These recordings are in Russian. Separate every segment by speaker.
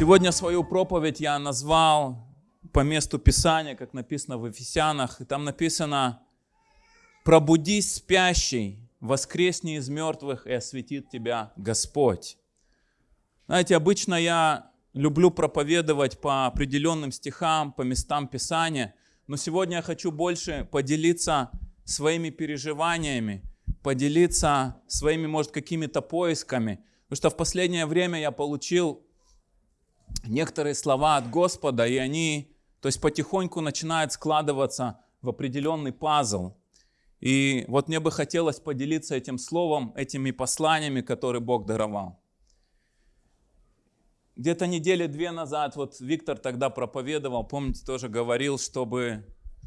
Speaker 1: Сегодня свою проповедь я назвал по месту Писания, как написано в Ефесянах. И там написано «Пробудись, спящий, воскресни из мертвых, и осветит тебя Господь». Знаете, обычно я люблю проповедовать по определенным стихам, по местам Писания, но сегодня я хочу больше поделиться своими переживаниями, поделиться своими, может, какими-то поисками. Потому что в последнее время я получил некоторые слова от Господа, и они, то есть потихоньку начинают складываться в определенный пазл. И вот мне бы хотелось поделиться этим словом, этими посланиями, которые Бог даровал. Где-то недели две назад, вот Виктор тогда проповедовал, помните, тоже говорил, чтобы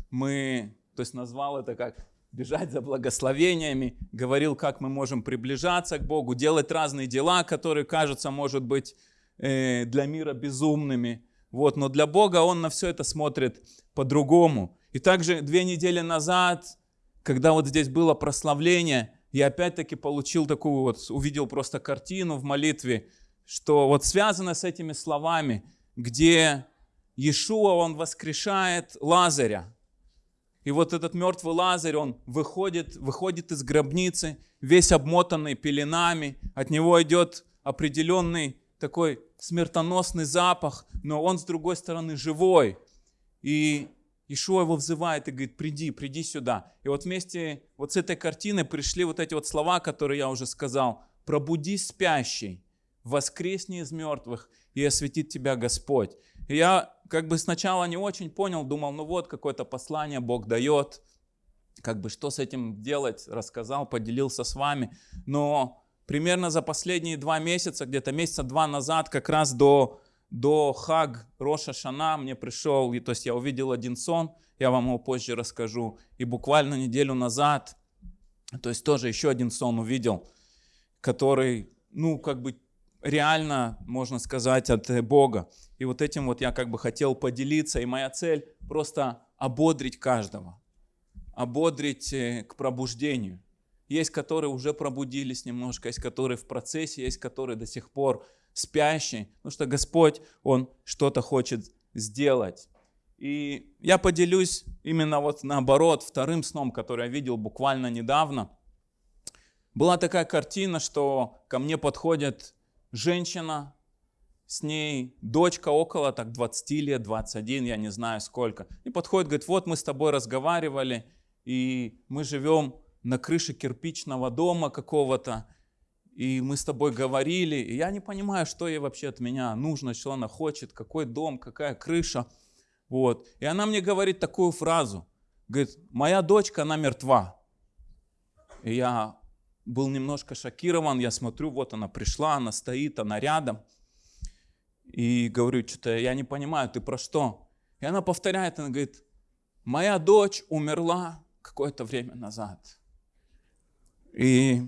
Speaker 1: мы, то есть назвал это как бежать за благословениями, говорил, как мы можем приближаться к Богу, делать разные дела, которые кажутся, может быть, э, для мира безумными. Вот, но для Бога Он на все это смотрит по-другому. И также две недели назад, когда вот здесь было прославление, я опять-таки получил такую вот, увидел просто картину в молитве, что вот связано с этими словами, где Иешуа, он воскрешает Лазаря. И вот этот мертвый Лазарь, он выходит, выходит из гробницы, весь обмотанный пеленами, от него идет определенный такой смертоносный запах, но он с другой стороны живой. И Ишуа его взывает и говорит, приди, приди сюда. И вот вместе вот с этой картиной пришли вот эти вот слова, которые я уже сказал. Пробудись спящий, воскресни из мертвых, и осветит тебя Господь. И я как бы сначала не очень понял, думал, ну вот какое-то послание Бог дает, как бы что с этим делать, рассказал, поделился с вами. Но примерно за последние два месяца, где-то месяца два назад, как раз до, до Хаг Роша Шана мне пришел, и, то есть я увидел один сон, я вам его позже расскажу. И буквально неделю назад, то есть тоже еще один сон увидел, который, ну, как бы реально, можно сказать, от Бога. И вот этим вот я как бы хотел поделиться, и моя цель просто ободрить каждого, ободрить э, к пробуждению. Есть, которые уже пробудились немножко, есть, которые в процессе, есть, которые до сих пор спящие, потому что Господь, Он что-то хочет сделать. И я поделюсь именно вот наоборот вторым сном, который я видел буквально недавно. Была такая картина, что ко мне подходят женщина, с ней дочка около так 20 лет, 21, я не знаю сколько. И подходит, говорит, вот мы с тобой разговаривали, и мы живем на крыше кирпичного дома какого-то, и мы с тобой говорили, и я не понимаю, что ей вообще от меня нужно, что она хочет, какой дом, какая крыша. Вот. И она мне говорит такую фразу, говорит, моя дочка, она мертва. И я был немножко шокирован, я смотрю, вот она пришла, она стоит, она рядом. И говорю, что-то я не понимаю, ты про что? И она повторяет, она говорит, моя дочь умерла какое-то время назад. И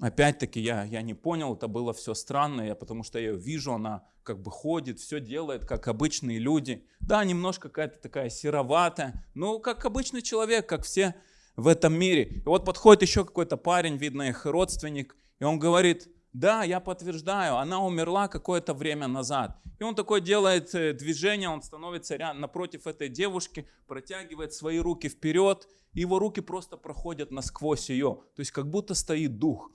Speaker 1: опять-таки я, я не понял, это было все странно, я, потому что я ее вижу, она как бы ходит, все делает, как обычные люди. Да, немножко какая-то такая сероватая, но как обычный человек, как все в этом мире. И вот подходит еще какой-то парень, видно их родственник, и он говорит, да, я подтверждаю, она умерла какое-то время назад. И он такой делает э, движение, он становится рядом, напротив этой девушки, протягивает свои руки вперед, и его руки просто проходят насквозь ее. То есть как будто стоит дух.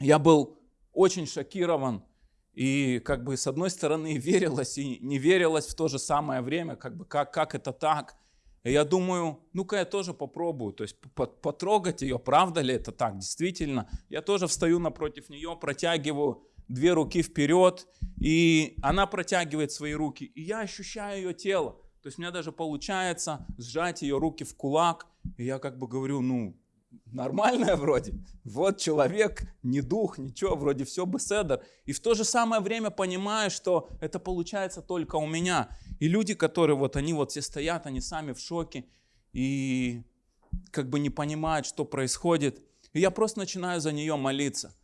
Speaker 1: Я был очень шокирован, и как бы с одной стороны верилось и не верилось в то же самое время, как бы как, как это так. И я думаю, ну-ка я тоже попробую, то есть потрогать ее, правда ли это так, действительно. Я тоже встаю напротив нее, протягиваю две руки вперед, и она протягивает свои руки, и я ощущаю ее тело. То есть у меня даже получается сжать ее руки в кулак, и я как бы говорю, ну, нормальная вроде. Вот человек, не дух, ничего, вроде все бы седер. И в то же самое время понимаю, что это получается только у меня. И люди, которые вот они вот все стоят, они сами в шоке и как бы не понимают, что происходит. И я просто начинаю за нее молиться.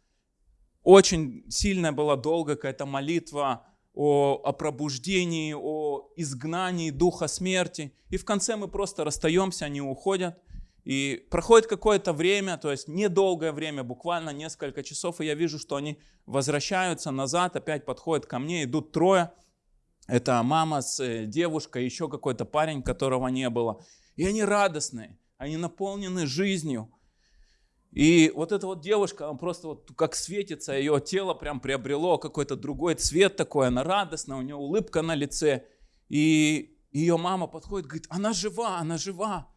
Speaker 1: Очень сильная была долгая какая-то молитва о, о пробуждении, о изгнании духа смерти. И в конце мы просто расстаемся, они уходят. И проходит какое-то время, то есть недолгое время, буквально несколько часов, и я вижу, что они возвращаются назад, опять подходят ко мне, идут трое. это мама с э, девушкой, еще какой-то парень, которого не было. И они радостные, они наполнены жизнью. И вот эта вот девушка, она просто вот как светится, ее тело прям приобрело какой-то другой цвет такой, она радостная, у нее улыбка на лице. И ее мама подходит, говорит, она жива, она жива.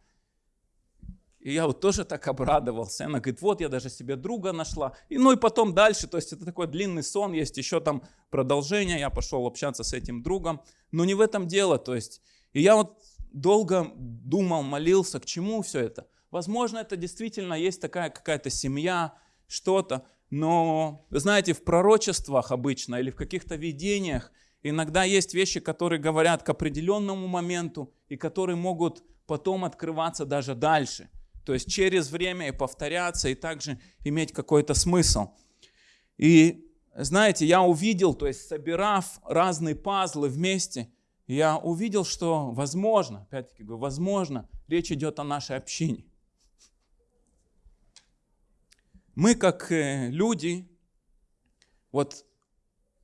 Speaker 1: И я вот тоже так обрадовался. Она говорит, вот я даже себе друга нашла. И ну и потом дальше, то есть это такой длинный сон, есть еще там продолжение. Я пошел общаться с этим другом. Но не в этом дело, то есть. И я вот долго думал, молился, к чему все это. Возможно, это действительно есть такая какая-то семья, что-то. Но, знаете, в пророчествах обычно или в каких-то видениях иногда есть вещи, которые говорят к определенному моменту и которые могут потом открываться даже дальше. То есть через время и повторяться, и также иметь какой-то смысл. И знаете, я увидел, то есть собирав разные пазлы вместе, я увидел, что возможно, опять-таки говорю, возможно, речь идет о нашей общине. Мы как э, люди, вот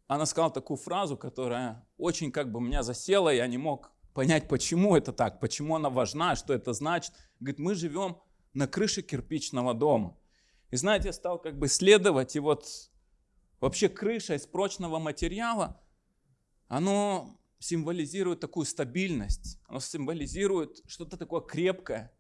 Speaker 1: она сказала такую фразу, которая очень как бы меня засела, я не мог понять, почему это так, почему она важна, что это значит. Говорит, мы живем на крыше кирпичного дома. И знаете, я стал как бы исследовать, и вот вообще крыша из прочного материала, оно символизирует такую стабильность, оно символизирует что-то такое крепкое,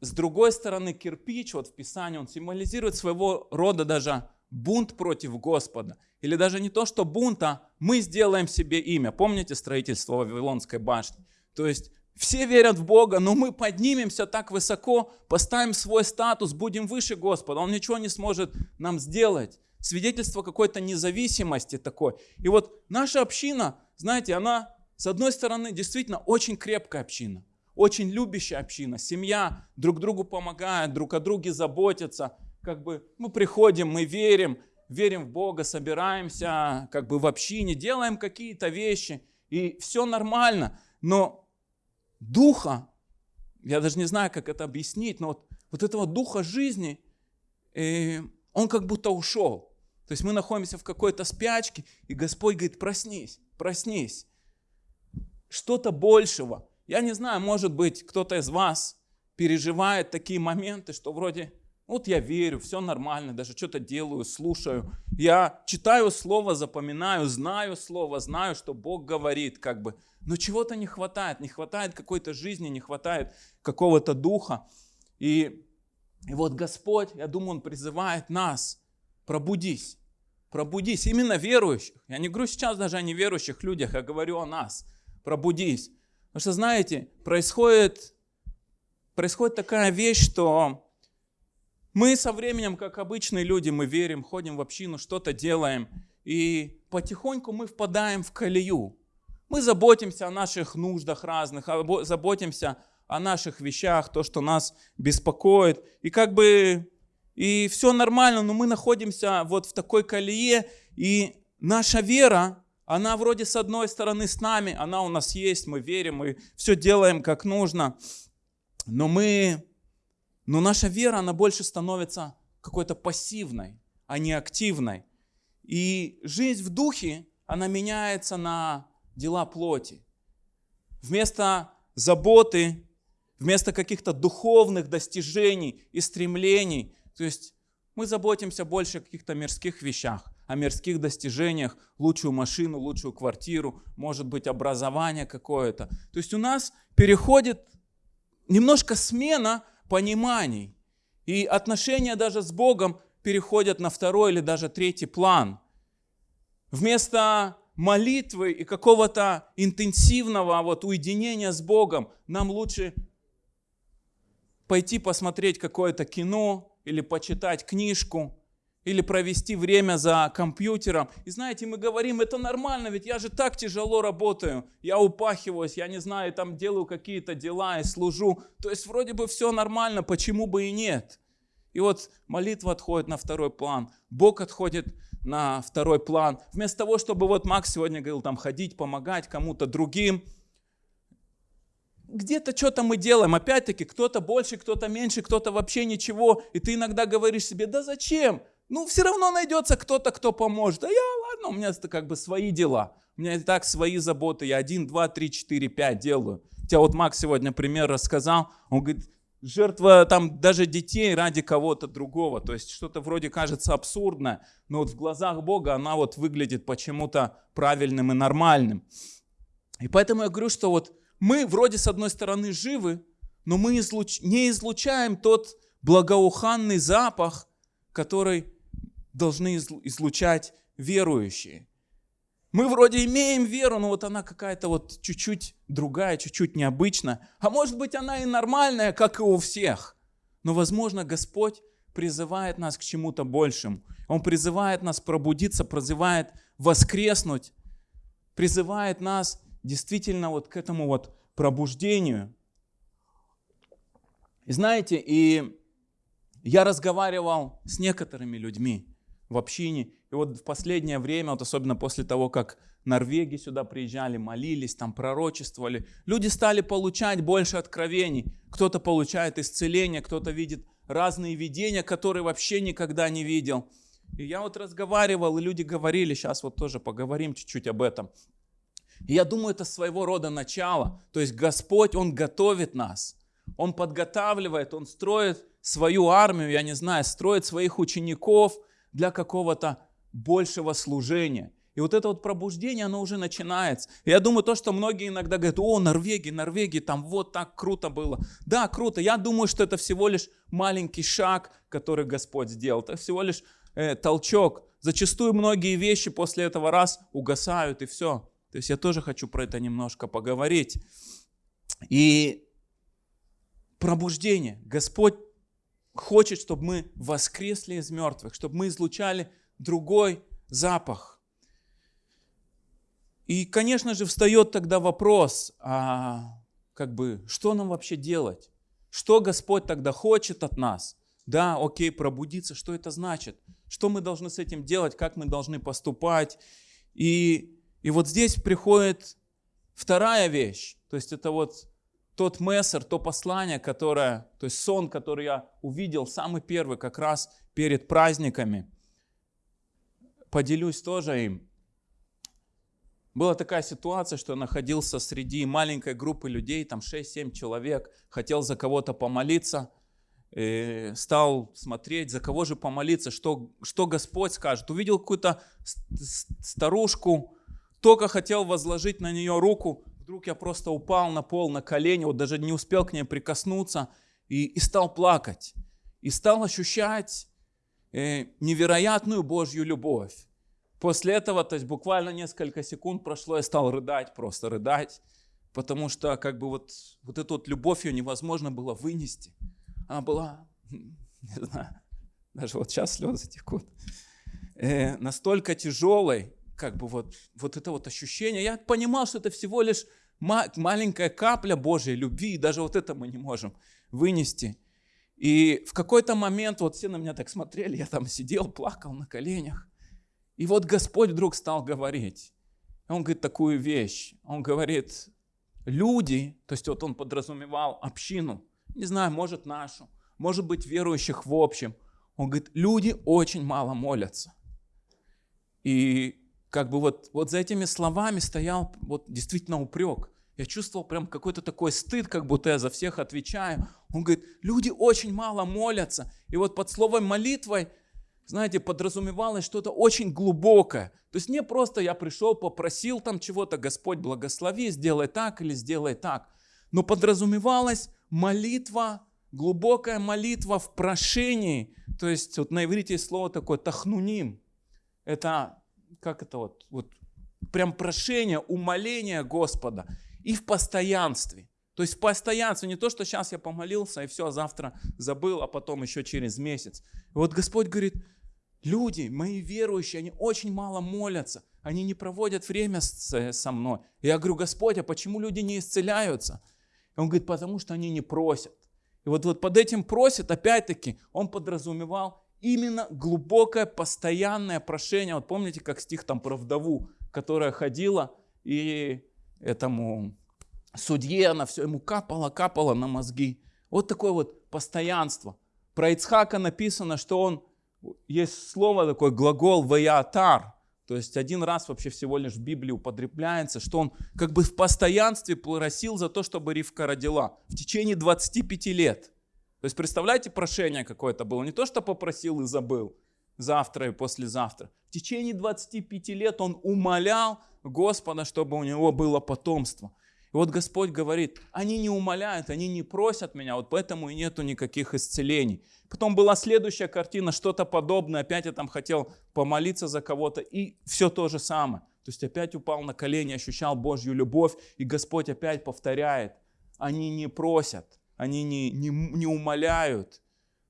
Speaker 1: с другой стороны, кирпич, вот в Писании, он символизирует своего рода даже бунт против Господа. Или даже не то, что бунт, а мы сделаем себе имя. Помните строительство Вавилонской башни? То есть все верят в Бога, но мы поднимемся так высоко, поставим свой статус, будем выше Господа. Он ничего не сможет нам сделать. Свидетельство какой-то независимости такой. И вот наша община, знаете, она с одной стороны действительно очень крепкая община очень любящая община, семья, друг другу помогает, друг о друге заботится. Как бы мы приходим, мы верим, верим в Бога, собираемся как бы в общине, делаем какие-то вещи, и все нормально. Но духа, я даже не знаю, как это объяснить, но вот, вот этого духа жизни, э, он как будто ушел. То есть мы находимся в какой-то спячке, и Господь говорит, проснись, проснись. Что-то большего, я не знаю, может быть, кто-то из вас переживает такие моменты, что вроде, вот я верю, все нормально, даже что-то делаю, слушаю. Я читаю Слово, запоминаю, знаю Слово, знаю, что Бог говорит, как бы. Но чего-то не хватает, не хватает какой-то жизни, не хватает какого-то духа. И, и вот Господь, я думаю, Он призывает нас, пробудись, пробудись, именно верующих. Я не говорю сейчас даже о неверующих людях, я говорю о нас. Пробудись. Потому что, знаете, происходит, происходит такая вещь, что мы со временем, как обычные люди, мы верим, ходим в общину, что-то делаем, и потихоньку мы впадаем в колею. Мы заботимся о наших нуждах разных, заботимся о наших вещах, то, что нас беспокоит. И как бы и все нормально, но мы находимся вот в такой колее, и наша вера, она вроде с одной стороны с нами, она у нас есть, мы верим, мы все делаем как нужно. Но мы, но наша вера, она больше становится какой-то пассивной, а не активной. И жизнь в духе, она меняется на дела плоти. Вместо заботы, вместо каких-то духовных достижений и стремлений, то есть мы заботимся больше о каких-то мирских вещах о мирских достижениях, лучшую машину, лучшую квартиру, может быть образование какое-то. То есть у нас переходит немножко смена пониманий. И отношения даже с Богом переходят на второй или даже третий план. Вместо молитвы и какого-то интенсивного вот уединения с Богом нам лучше пойти посмотреть какое-то кино или почитать книжку, или провести время за компьютером. И знаете, мы говорим, это нормально, ведь я же так тяжело работаю, я упахиваюсь, я не знаю, там делаю какие-то дела и служу. То есть вроде бы все нормально, почему бы и нет? И вот молитва отходит на второй план, Бог отходит на второй план. Вместо того, чтобы вот Макс сегодня говорил, там ходить, помогать кому-то другим, где-то что-то мы делаем, опять-таки, кто-то больше, кто-то меньше, кто-то вообще ничего, и ты иногда говоришь себе, да зачем? Ну, все равно найдется кто-то, кто поможет. А я, ладно, у меня это как бы свои дела. У меня и так свои заботы. Я один, два, три, четыре, пять делаю. Тебя вот Макс сегодня пример рассказал. Он говорит, жертва там даже детей ради кого-то другого. То есть что-то вроде кажется абсурдно, но вот в глазах Бога она вот выглядит почему-то правильным и нормальным. И поэтому я говорю, что вот мы вроде с одной стороны живы, но мы не излучаем тот благоуханный запах, который должны излучать верующие. Мы вроде имеем веру, но вот она какая-то вот чуть-чуть другая, чуть-чуть необычная. А может быть она и нормальная, как и у всех. Но, возможно, Господь призывает нас к чему-то большему. Он призывает нас пробудиться, призывает воскреснуть, призывает нас действительно вот к этому вот пробуждению. И знаете, и я разговаривал с некоторыми людьми в общине, и вот в последнее время, вот особенно после того, как Норвегии сюда приезжали, молились, там пророчествовали, люди стали получать больше откровений. Кто-то получает исцеление, кто-то видит разные видения, которые вообще никогда не видел. И я вот разговаривал, и люди говорили, сейчас вот тоже поговорим чуть-чуть об этом. И я думаю, это своего рода начало. То есть Господь, Он готовит нас. Он подготавливает, Он строит свою армию, я не знаю, строит своих учеников для какого-то большего служения. И вот это вот пробуждение, оно уже начинается. И я думаю, то, что многие иногда говорят, о, Норвегия, Норвегия, там вот так круто было. Да, круто. Я думаю, что это всего лишь маленький шаг, который Господь сделал. Это всего лишь э, толчок. Зачастую многие вещи после этого раз угасают и все. То есть я тоже хочу про это немножко поговорить. И пробуждение. Господь хочет, чтобы мы воскресли из мертвых, чтобы мы излучали другой запах. И, конечно же, встает тогда вопрос, а как бы, что нам вообще делать? Что Господь тогда хочет от нас? Да, окей, пробудиться, что это значит? Что мы должны с этим делать? Как мы должны поступать? И, и вот здесь приходит вторая вещь. То есть это вот тот мессер, то послание, которое, то есть сон, который я увидел, самый первый, как раз перед праздниками, поделюсь тоже им. Была такая ситуация, что я находился среди маленькой группы людей, там 6-7 человек, хотел за кого-то помолиться, и стал смотреть, за кого же помолиться, что, что Господь скажет. Увидел какую-то старушку, только хотел возложить на нее руку, вдруг я просто упал на пол, на колени, вот даже не успел к ней прикоснуться и, и стал плакать. И стал ощущать э, невероятную Божью любовь. После этого, то есть буквально несколько секунд прошло, я стал рыдать, просто рыдать, потому что как бы вот, вот эту вот любовь ее невозможно было вынести. Она была, не знаю, даже вот сейчас слезы текут, э, настолько тяжелой, как бы вот, вот это вот ощущение. Я понимал, что это всего лишь маленькая капля Божьей любви, и даже вот это мы не можем вынести. И в какой-то момент, вот все на меня так смотрели, я там сидел, плакал на коленях. И вот Господь вдруг стал говорить. Он говорит такую вещь. Он говорит, люди, то есть вот он подразумевал общину, не знаю, может нашу, может быть верующих в общем. Он говорит, люди очень мало молятся. И как бы вот, вот за этими словами стоял вот действительно упрек. Я чувствовал прям какой-то такой стыд, как будто я за всех отвечаю. Он говорит, люди очень мало молятся. И вот под словом молитвой, знаете, подразумевалось что-то очень глубокое. То есть не просто я пришел, попросил там чего-то, Господь благослови, сделай так или сделай так. Но подразумевалась молитва, глубокая молитва в прошении. То есть вот на иврите есть слово такое тахнуним. Это как это вот, вот прям прошение, умоление Господа и в постоянстве. То есть в постоянстве, не то, что сейчас я помолился и все, а завтра забыл, а потом еще через месяц. И вот Господь говорит, люди, мои верующие, они очень мало молятся, они не проводят время со мной. И я говорю, Господь, а почему люди не исцеляются? И он говорит, потому что они не просят. И вот, вот под этим просят, опять-таки, он подразумевал именно глубокое, постоянное прошение. Вот помните, как стих там про вдову, которая ходила и этому судье, она все ему капала, капала на мозги. Вот такое вот постоянство. Про Ицхака написано, что он есть слово такое, глагол «ваятар», то есть один раз вообще всего лишь в Библии употребляется, что он как бы в постоянстве просил за то, чтобы Ривка родила в течение 25 лет. То есть представляете, прошение какое-то было. Не то, что попросил и забыл завтра и послезавтра. В течение 25 лет он умолял Господа, чтобы у него было потомство. И вот Господь говорит, они не умоляют, они не просят меня, вот поэтому и нету никаких исцелений. Потом была следующая картина, что-то подобное, опять я там хотел помолиться за кого-то, и все то же самое. То есть опять упал на колени, ощущал Божью любовь, и Господь опять повторяет, они не просят, они не, не, не умоляют.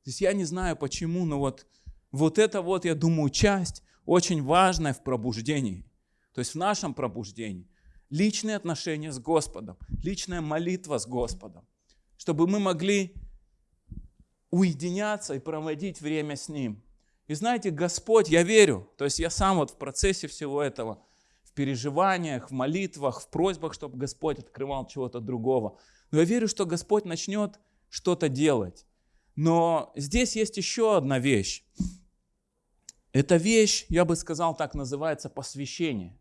Speaker 1: То есть я не знаю почему, но вот, вот это вот, я думаю, часть очень важная в пробуждении. То есть в нашем пробуждении – личные отношения с Господом, личная молитва с Господом, чтобы мы могли уединяться и проводить время с Ним. И знаете, Господь, я верю, то есть я сам вот в процессе всего этого, в переживаниях, в молитвах, в просьбах, чтобы Господь открывал чего-то другого. Но я верю, что Господь начнет что-то делать. Но здесь есть еще одна вещь. Эта вещь, я бы сказал, так называется посвящение.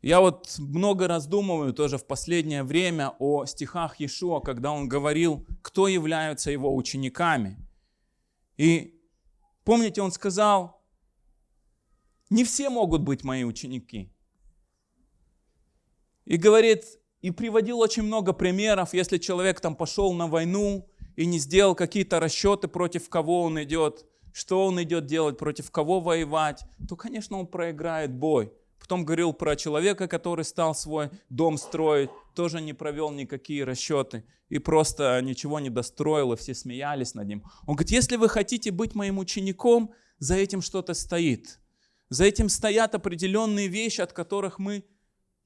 Speaker 1: Я вот много раздумываю тоже в последнее время о стихах Иешуа, когда он говорил, кто являются его учениками. И помните, он сказал, не все могут быть мои ученики. И говорит, и приводил очень много примеров, если человек там пошел на войну и не сделал какие-то расчеты, против кого он идет, что он идет делать, против кого воевать, то, конечно, он проиграет бой. Потом говорил про человека, который стал свой дом строить, тоже не провел никакие расчеты и просто ничего не достроил, и все смеялись над ним. Он говорит, если вы хотите быть моим учеником, за этим что-то стоит. За этим стоят определенные вещи, от которых мы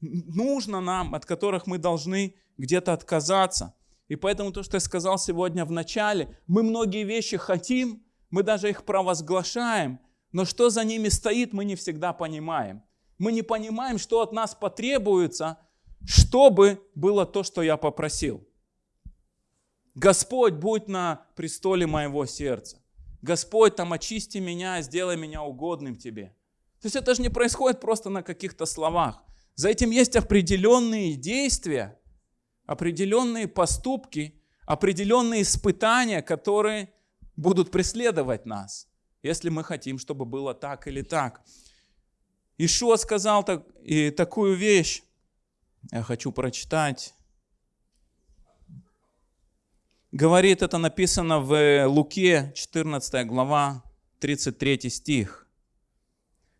Speaker 1: нужно нам, от которых мы должны где-то отказаться. И поэтому то, что я сказал сегодня в начале, мы многие вещи хотим, мы даже их провозглашаем, но что за ними стоит, мы не всегда понимаем мы не понимаем, что от нас потребуется, чтобы было то, что я попросил. Господь, будь на престоле моего сердца. Господь, там очисти меня, сделай меня угодным тебе. То есть это же не происходит просто на каких-то словах. За этим есть определенные действия, определенные поступки, определенные испытания, которые будут преследовать нас, если мы хотим, чтобы было так или так. Ишуа сказал так, и такую вещь, я хочу прочитать. Говорит, это написано в Луке, 14 глава, 33 стих.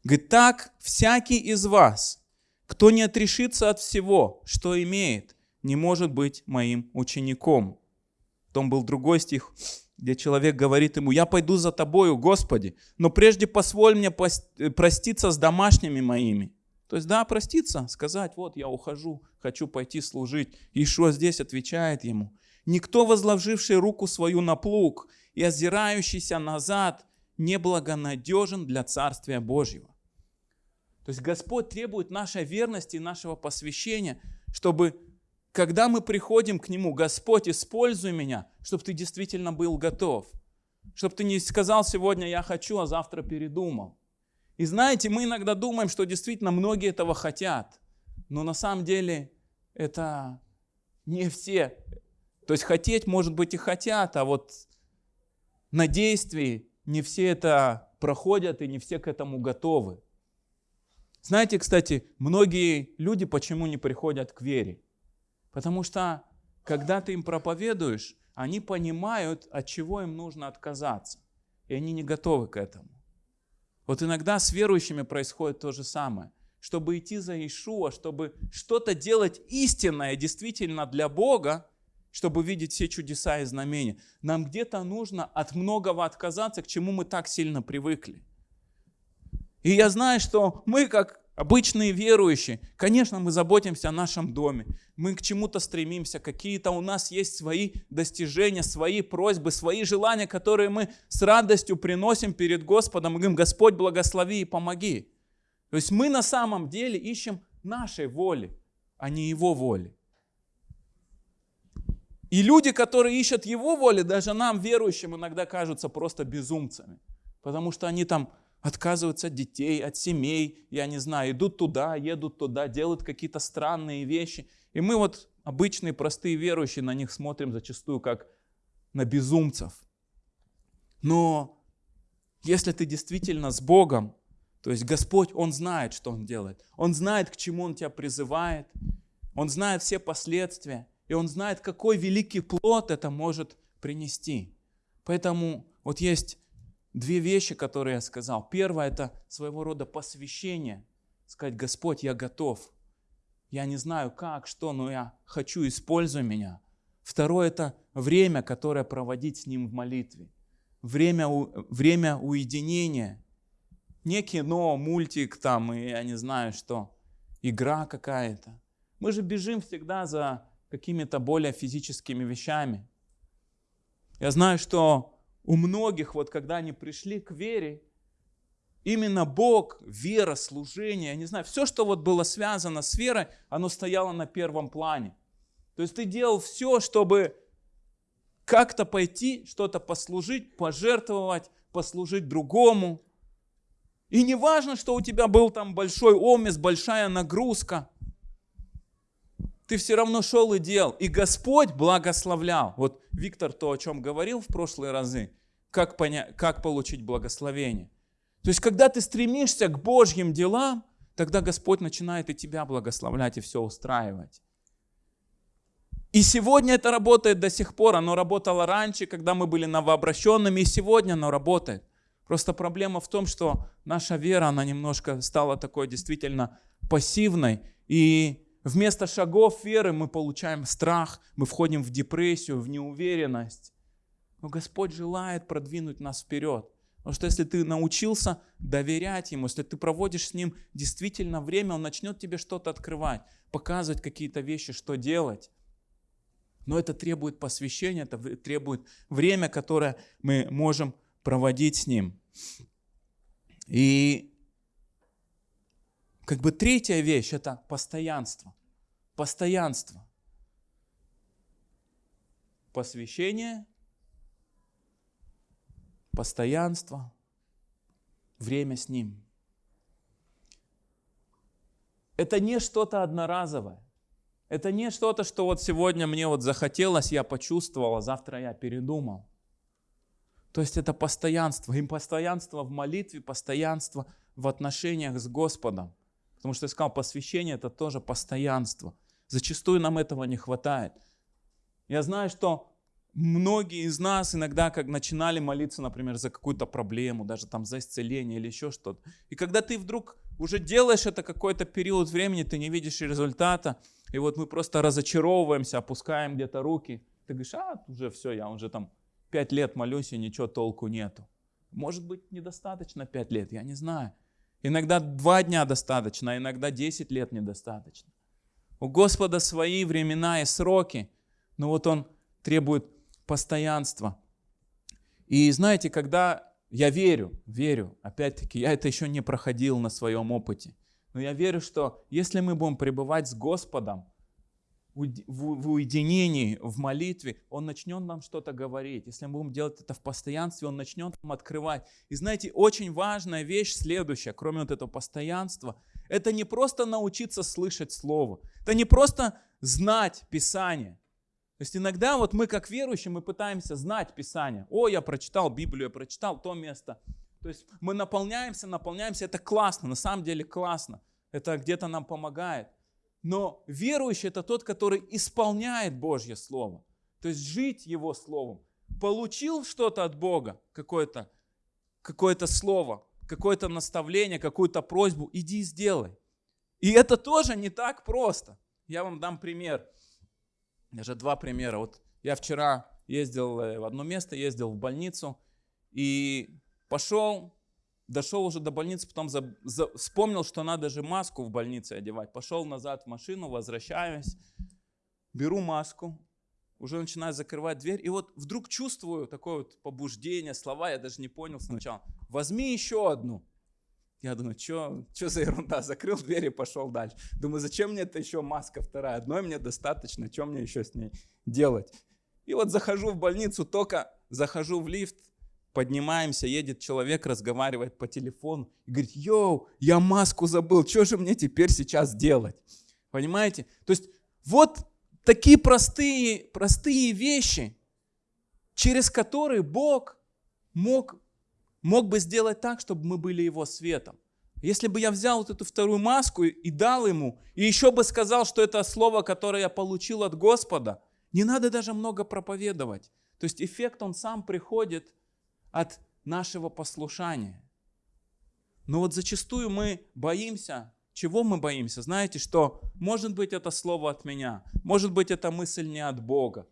Speaker 1: Говорит, так всякий из вас, кто не отрешится от всего, что имеет, не может быть моим учеником. Потом был другой стих, где человек говорит ему, я пойду за тобою, Господи, но прежде позволь мне э, проститься с домашними моими. То есть, да, проститься, сказать, вот я ухожу, хочу пойти служить. И что здесь отвечает ему? Никто, возложивший руку свою на плуг и озирающийся назад, не благонадежен для Царствия Божьего. То есть Господь требует нашей верности и нашего посвящения, чтобы когда мы приходим к Нему, Господь, используй меня, чтобы ты действительно был готов. Чтобы ты не сказал сегодня «я хочу», а завтра передумал. И знаете, мы иногда думаем, что действительно многие этого хотят. Но на самом деле это не все. То есть хотеть, может быть, и хотят, а вот на действии не все это проходят и не все к этому готовы. Знаете, кстати, многие люди почему не приходят к вере? Потому что, когда ты им проповедуешь, они понимают, от чего им нужно отказаться. И они не готовы к этому. Вот иногда с верующими происходит то же самое. Чтобы идти за Иешуа, чтобы что-то делать истинное действительно для Бога, чтобы видеть все чудеса и знамения, нам где-то нужно от многого отказаться, к чему мы так сильно привыкли. И я знаю, что мы, как Обычные верующие, конечно, мы заботимся о нашем доме, мы к чему-то стремимся, какие-то у нас есть свои достижения, свои просьбы, свои желания, которые мы с радостью приносим перед Господом и говорим, Господь, благослови и помоги. То есть мы на самом деле ищем нашей воли, а не Его воли. И люди, которые ищут Его воли, даже нам, верующим, иногда кажутся просто безумцами. Потому что они там отказываются от детей, от семей, я не знаю, идут туда, едут туда, делают какие-то странные вещи. И мы вот, обычные, простые верующие, на них смотрим зачастую как на безумцев. Но если ты действительно с Богом, то есть Господь, Он знает, что Он делает. Он знает, к чему Он тебя призывает. Он знает все последствия. И Он знает, какой великий плод это может принести. Поэтому вот есть две вещи, которые я сказал. Первое – это своего рода посвящение. Сказать, Господь, я готов. Я не знаю как, что, но я хочу, используй меня. Второе – это время, которое проводить с Ним в молитве. Время, время уединения. Не кино, мультик там, и я не знаю что, игра какая-то. Мы же бежим всегда за какими-то более физическими вещами. Я знаю, что у многих, вот когда они пришли к вере, именно Бог, вера, служение, я не знаю, все, что вот было связано с верой, оно стояло на первом плане. То есть ты делал все, чтобы как-то пойти, что-то послужить, пожертвовать, послужить другому. И не важно, что у тебя был там большой омес, большая нагрузка ты все равно шел и делал. И Господь благословлял. Вот Виктор то, о чем говорил в прошлые разы, как, понять, как получить благословение. То есть, когда ты стремишься к Божьим делам, тогда Господь начинает и тебя благословлять, и все устраивать. И сегодня это работает до сих пор. Оно работало раньше, когда мы были новообращенными, и сегодня оно работает. Просто проблема в том, что наша вера, она немножко стала такой действительно пассивной, и Вместо шагов веры мы получаем страх, мы входим в депрессию, в неуверенность. Но Господь желает продвинуть нас вперед. Потому что если ты научился доверять Ему, если ты проводишь с Ним действительно время, Он начнет тебе что-то открывать, показывать какие-то вещи, что делать. Но это требует посвящения, это требует время, которое мы можем проводить с Ним. И как бы третья вещь – это постоянство. Постоянство. Посвящение, постоянство, время с Ним. Это не что-то одноразовое. Это не что-то, что вот сегодня мне вот захотелось, я почувствовал, а завтра я передумал. То есть это постоянство. И постоянство в молитве, постоянство в отношениях с Господом. Потому что я сказал, посвящение это тоже постоянство. Зачастую нам этого не хватает. Я знаю, что многие из нас иногда, как начинали молиться, например, за какую-то проблему, даже там за исцеление или еще что-то. И когда ты вдруг уже делаешь это какой-то период времени, ты не видишь результата, и вот мы просто разочаровываемся, опускаем где-то руки. Ты говоришь, а, уже все, я уже там пять лет молюсь, и ничего толку нету. Может быть, недостаточно пять лет, я не знаю. Иногда два дня достаточно, а иногда 10 лет недостаточно. У Господа свои времена и сроки, но вот Он требует постоянства. И знаете, когда я верю, верю, опять-таки, я это еще не проходил на своем опыте, но я верю, что если мы будем пребывать с Господом, в уединении, в молитве, Он начнет нам что-то говорить. Если мы будем делать это в постоянстве, Он начнет нам открывать. И знаете, очень важная вещь следующая, кроме вот этого постоянства, это не просто научиться слышать Слово, это не просто знать Писание. То есть иногда вот мы как верующие, мы пытаемся знать Писание. О, я прочитал Библию, я прочитал то место. То есть мы наполняемся, наполняемся, это классно, на самом деле классно. Это где-то нам помогает. Но верующий это тот, который исполняет Божье Слово. То есть жить Его Словом. Получил что-то от Бога, какое-то какое слово, какое-то наставление, какую-то просьбу, иди и сделай. И это тоже не так просто. Я вам дам пример. Даже два примера. Вот я вчера ездил э, в одно место, ездил в больницу и пошел Дошел уже до больницы, потом за, за, вспомнил, что надо же маску в больнице одевать. Пошел назад в машину, возвращаюсь, беру маску, уже начинаю закрывать дверь. И вот вдруг чувствую такое вот побуждение, слова, я даже не понял сначала. Возьми еще одну. Я думаю, что за ерунда, закрыл дверь и пошел дальше. Думаю, зачем мне это еще маска вторая? Одной мне достаточно, что мне еще с ней делать? И вот захожу в больницу, только захожу в лифт, поднимаемся, едет человек, разговаривает по телефону и говорит, йоу, я маску забыл, что же мне теперь сейчас делать? Понимаете? То есть вот такие простые, простые вещи, через которые Бог мог, мог бы сделать так, чтобы мы были Его светом. Если бы я взял вот эту вторую маску и дал ему, и еще бы сказал, что это слово, которое я получил от Господа, не надо даже много проповедовать. То есть эффект, он сам приходит от нашего послушания. Но вот зачастую мы боимся, чего мы боимся? Знаете, что может быть это слово от меня, может быть это мысль не от Бога.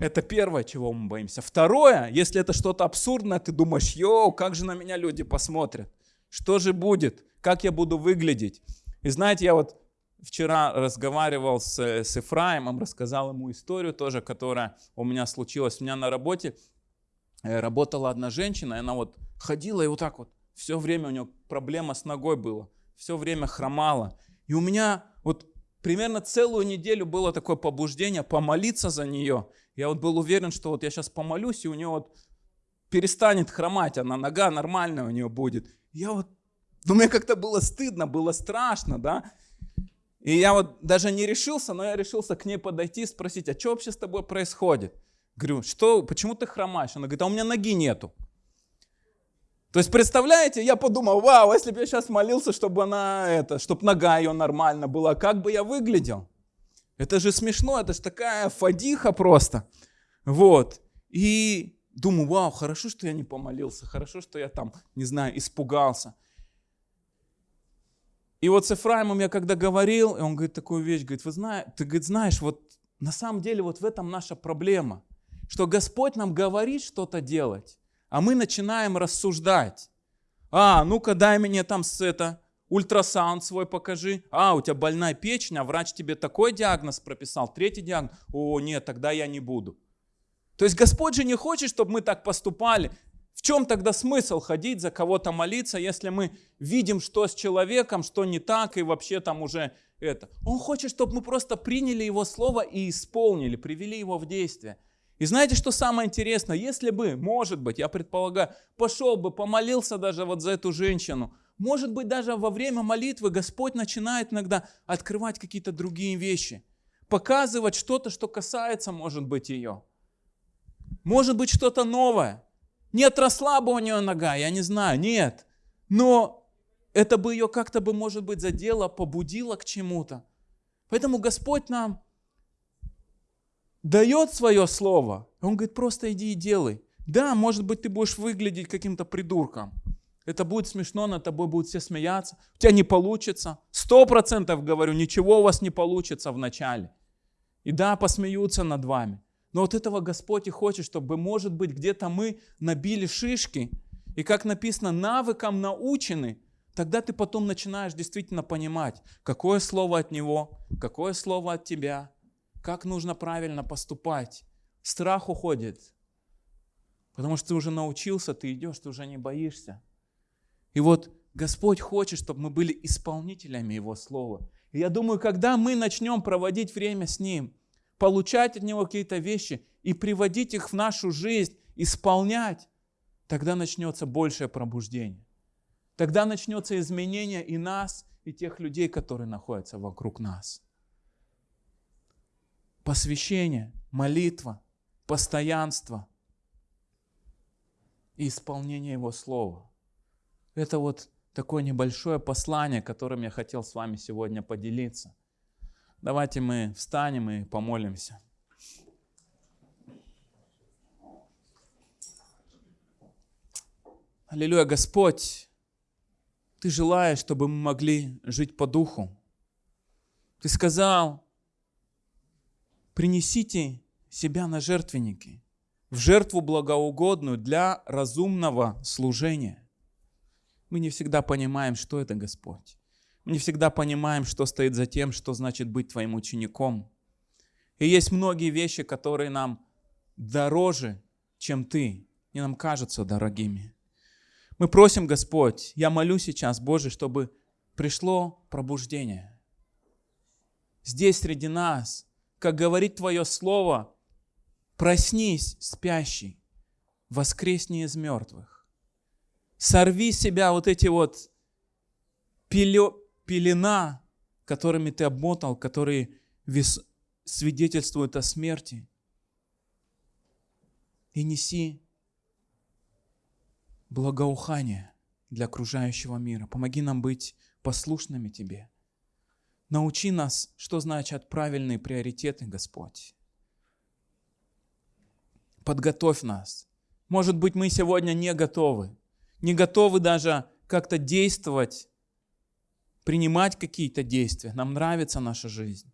Speaker 1: Это первое, чего мы боимся. Второе, если это что-то абсурдное, ты думаешь, йоу, как же на меня люди посмотрят? Что же будет? Как я буду выглядеть? И знаете, я вот вчера разговаривал с, с Ефраимом, рассказал ему историю тоже, которая у меня случилась. У меня на работе работала одна женщина, и она вот ходила и вот так вот, все время у нее проблема с ногой была, все время хромала. И у меня вот примерно целую неделю было такое побуждение помолиться за нее. Я вот был уверен, что вот я сейчас помолюсь, и у нее вот перестанет хромать, она нога нормальная у нее будет я вот, ну мне как-то было стыдно, было страшно, да. И я вот даже не решился, но я решился к ней подойти и спросить, а что вообще с тобой происходит? Говорю, что, почему ты хромаешь? Она говорит, а у меня ноги нету. То есть, представляете, я подумал, вау, если бы я сейчас молился, чтобы она, это, чтобы нога ее нормально была, как бы я выглядел? Это же смешно, это же такая фадиха просто. Вот. И думаю, вау, хорошо, что я не помолился, хорошо, что я там, не знаю, испугался. И вот с Ефраимом я когда говорил, и он говорит такую вещь, говорит, вы знаете, ты говорит, знаешь, вот на самом деле вот в этом наша проблема, что Господь нам говорит что-то делать, а мы начинаем рассуждать. А, ну-ка дай мне там с это, ультрасаунд свой покажи. А, у тебя больная печень, а врач тебе такой диагноз прописал, третий диагноз. О, нет, тогда я не буду. То есть Господь же не хочет, чтобы мы так поступали. В чем тогда смысл ходить за кого-то молиться, если мы видим, что с человеком, что не так, и вообще там уже это. Он хочет, чтобы мы просто приняли Его Слово и исполнили, привели его в действие. И знаете, что самое интересное? Если бы, может быть, я предполагаю, пошел бы, помолился даже вот за эту женщину, может быть, даже во время молитвы Господь начинает иногда открывать какие-то другие вещи, показывать что-то, что касается, может быть, ее. Может быть что-то новое. Не отросла бы у нее нога, я не знаю, нет. Но это бы ее как-то бы, может быть, задело, побудило к чему-то. Поэтому Господь нам дает свое слово. Он говорит, просто иди и делай. Да, может быть, ты будешь выглядеть каким-то придурком. Это будет смешно, над тобой будут все смеяться. У тебя не получится. Сто процентов говорю, ничего у вас не получится в начале. И да, посмеются над вами. Но вот этого Господь и хочет, чтобы, может быть, где-то мы набили шишки, и как написано, навыкам научены, тогда ты потом начинаешь действительно понимать, какое слово от Него, какое слово от тебя, как нужно правильно поступать. Страх уходит, потому что ты уже научился, ты идешь, ты уже не боишься. И вот Господь хочет, чтобы мы были исполнителями Его Слова. И я думаю, когда мы начнем проводить время с Ним – получать от Него какие-то вещи и приводить их в нашу жизнь, исполнять, тогда начнется большее пробуждение. Тогда начнется изменение и нас, и тех людей, которые находятся вокруг нас. Посвящение, молитва, постоянство и исполнение Его Слова. Это вот такое небольшое послание, которым я хотел с вами сегодня поделиться. Давайте мы встанем и помолимся. Аллилуйя, Господь, Ты желаешь, чтобы мы могли жить по духу. Ты сказал, принесите себя на жертвенники, в жертву благоугодную для разумного служения. Мы не всегда понимаем, что это Господь. Мы не всегда понимаем, что стоит за тем, что значит быть твоим учеником. И есть многие вещи, которые нам дороже, чем ты, и нам кажутся дорогими. Мы просим, Господь, я молю сейчас, Боже, чтобы пришло пробуждение. Здесь среди нас, как говорит Твое Слово, проснись, спящий, воскресни из мертвых. Сорви себя вот эти вот пелё, пелена, которыми ты обмотал, которые вес, свидетельствуют о смерти. И неси благоухание для окружающего мира. Помоги нам быть послушными Тебе. Научи нас, что значат правильные приоритеты, Господь. Подготовь нас. Может быть, мы сегодня не готовы. Не готовы даже как-то действовать, принимать какие-то действия. Нам нравится наша жизнь.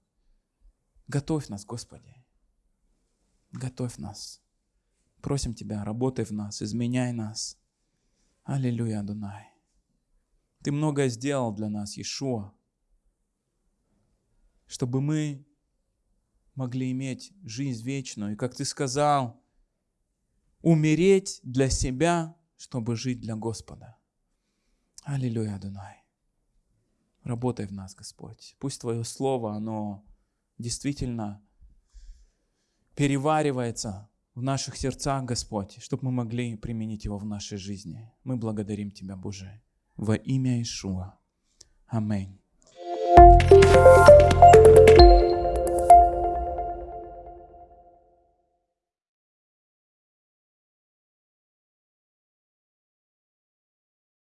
Speaker 1: Готовь нас, Господи. Готовь нас. Просим Тебя, работай в нас, изменяй нас. Аллилуйя, Дунай. Ты многое сделал для нас, Иешуа, чтобы мы могли иметь жизнь вечную. И как Ты сказал, умереть для себя, чтобы жить для Господа. Аллилуйя, Адунай. Работай в нас, Господь. Пусть Твое Слово, оно действительно переваривается в наших сердцах, Господь, чтобы мы могли применить его в нашей жизни. Мы благодарим Тебя, Боже, во имя Ишуа. Аминь. thank you